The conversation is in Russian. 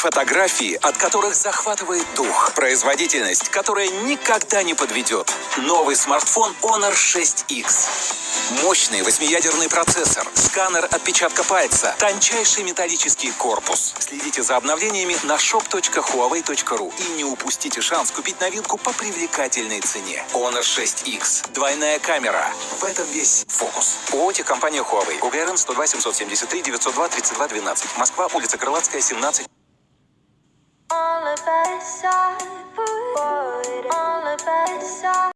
Фотографии, от которых захватывает дух. Производительность, которая никогда не подведет. Новый смартфон Honor 6X. Мощный восьмиядерный процессор, сканер отпечатка пальца, тончайший металлический корпус. Следите за обновлениями на shop.huawei.ru и не упустите шанс купить новинку по привлекательной цене. Honor 6X. Двойная камера. В этом весь фокус. ООО компания Huawei. УГРН 102 773 902 32 12. Москва, улица Крылатская, 17. all of us are